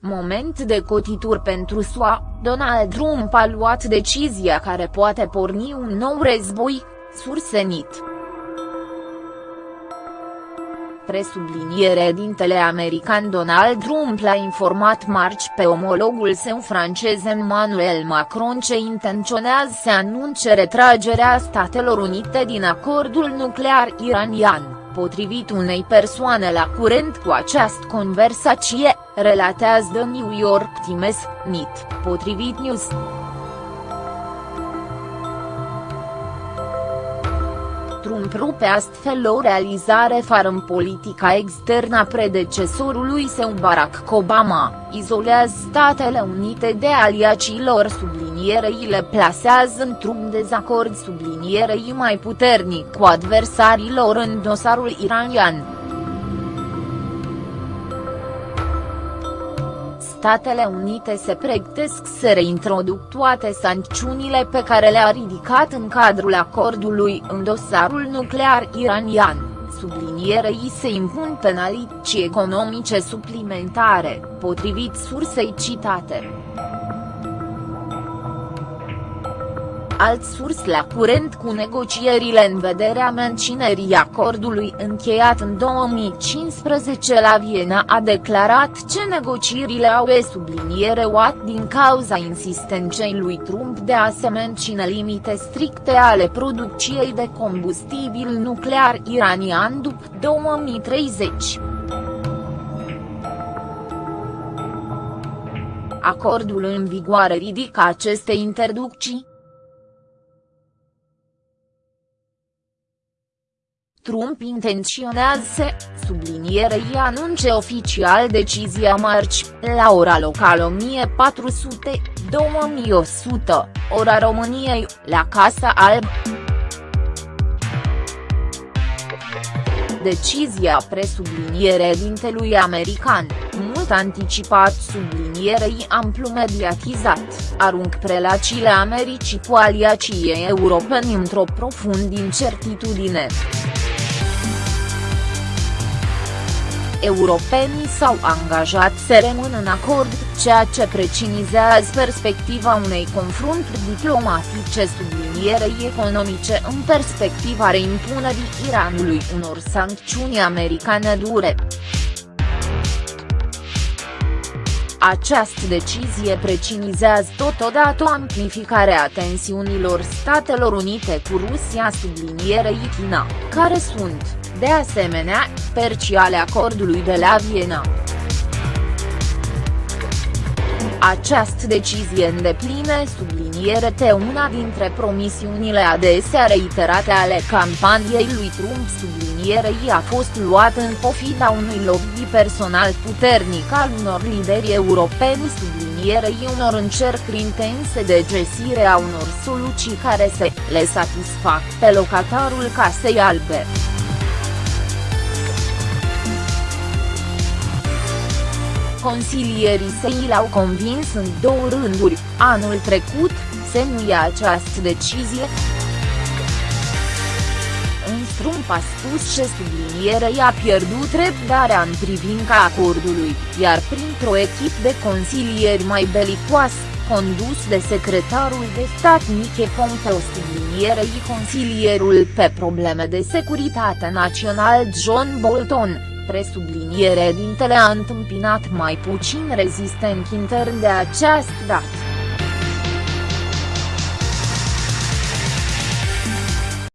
punct de cotituri pentru SUA, Donald Trump a luat decizia care poate porni un nou război, sursenit. Presubliniere dintele american Donald Trump l-a informat marci pe omologul său francez Emmanuel Macron ce intenționează să anunce retragerea Statelor Unite din acordul nuclear iranian, potrivit unei persoane la curent cu această conversație, relatează The New York Times, NIT, potrivit News. Trump rupe astfel o realizare fără în politica externă a predecesorului său Barack Obama, izolează Statele Unite de aliacilor sublinierei le plasează într-un dezacord sublinierei mai puternic cu adversarilor în dosarul iranian. Statele Unite se pregătesc să reintroduc toate sancțiunile pe care le-a ridicat în cadrul acordului în dosarul nuclear iranian, sublinierei se impun penalități economice suplimentare, potrivit sursei citate. Alt surs la curent cu negocierile în vederea menținerii acordului încheiat în 2015 la Viena a declarat ce negocierile au e subliniere OAT din cauza insistenței lui Trump de a se menține limite stricte ale producției de combustibil nuclear iranian după 2030. Acordul în vigoare ridică aceste interducții, Trump intenționează să, sublinierei anunce oficial decizia marci, la ora locală 1400, 2100, ora României, la Casa Alb. Decizia presubliniere dintelui american, mult anticipat sublinierei amplu mediatizat, arunc prelacile Americii cu aliacii europeni într-o profund incertitudine. Europenii s-au angajat să rămână în acord, ceea ce precizează perspectiva unei confrunturi diplomatice sublinierei economice în perspectiva reimpunerii Iranului unor sancțiuni americane dure. Această decizie precizează totodată amplificarea tensiunilor Statelor Unite cu Rusia sublinierei China, care sunt, de asemenea, perci ale acordului de la Viena. Această decizie îndepline subliniere te una dintre promisiunile adesea reiterate ale campaniei lui Trump sublinierei a fost luată în pofida unui lobby personal puternic al unor lideri europeni sublinierei unor încercări intense de găsire a unor soluții care să le satisfac pe locatarul Casei Albe. Consilierii săi l-au convins în două rânduri, anul trecut, să nu ia această decizie. Un Trump a spus că sublinierei a pierdut răbdarea în privința acordului, iar printr-o echipă de consilieri mai belicoasă, condus de secretarul de stat Mike Pompeo sublinierei consilierul pe probleme de securitate național John Bolton, presubliniere dintele a întâmpinat mai puțin rezistent intern de această dată.